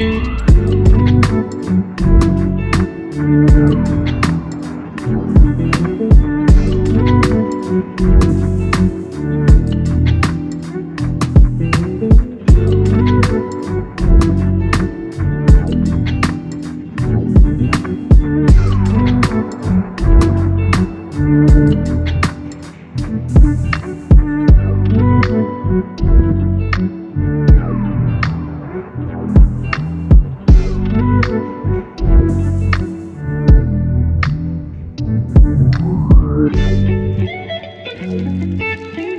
Thank you. Música